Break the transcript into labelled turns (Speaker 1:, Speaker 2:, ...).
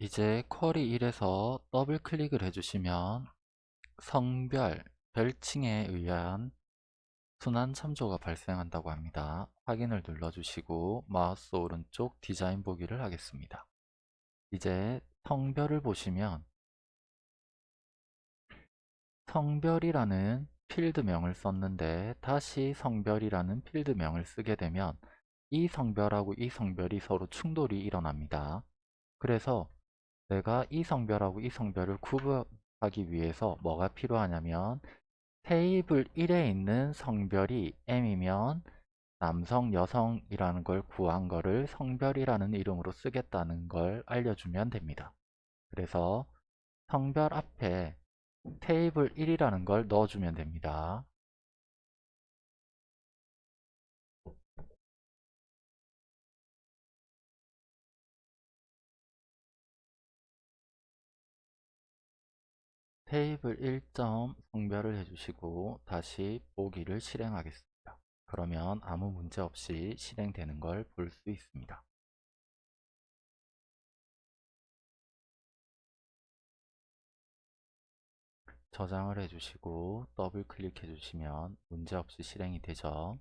Speaker 1: 이제 쿼리 1에서 더블 클릭을 해주시면 성별, 별칭에 의한 순환 참조가 발생한다고 합니다. 확인을 눌러주시고 마우스 오른쪽 디자인 보기를 하겠습니다. 이제 성별을 보시면 성별이라는 필드명을 썼는데 다시 성별이라는 필드명을 쓰게 되면 이 성별하고 이 성별이 서로 충돌이 일어납니다. 그래서 내가 이 성별하고 이 성별을 구분하기 위해서 뭐가 필요하냐면 테이블 1에 있는 성별이 M이면 남성, 여성이라는 걸 구한 거를 성별이라는 이름으로 쓰겠다는 걸 알려주면 됩니다. 그래서 성별 앞에 테이블 1이라는 걸 넣어주면 됩니다. 테이블 1점 성별을 해주시고 다시 보기를 실행하겠습니다. 그러면 아무 문제 없이 실행되는 걸 볼 수 있습니다. 저장을 해주시고 더블 클릭해 주시면 문제없이 실행이 되죠.